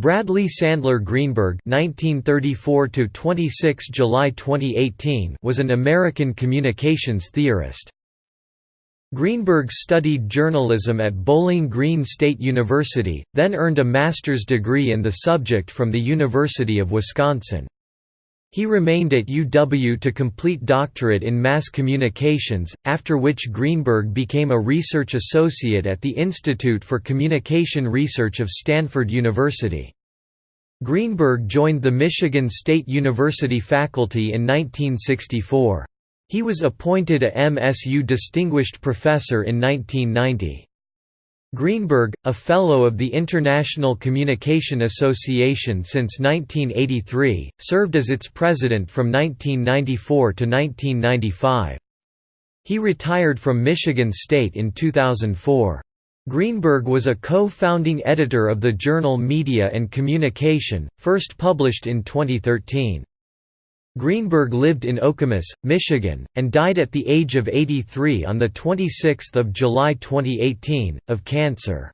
Bradley Sandler Greenberg (1934–26 July 2018) was an American communications theorist. Greenberg studied journalism at Bowling Green State University, then earned a master's degree in the subject from the University of Wisconsin. He remained at UW to complete doctorate in mass communications, after which Greenberg became a research associate at the Institute for Communication Research of Stanford University. Greenberg joined the Michigan State University faculty in 1964. He was appointed a MSU Distinguished Professor in 1990. Greenberg, a Fellow of the International Communication Association since 1983, served as its president from 1994 to 1995. He retired from Michigan State in 2004. Greenberg was a co-founding editor of the journal Media and Communication, first published in 2013. Greenberg lived in Okemos, Michigan, and died at the age of 83 on 26 July 2018, of cancer.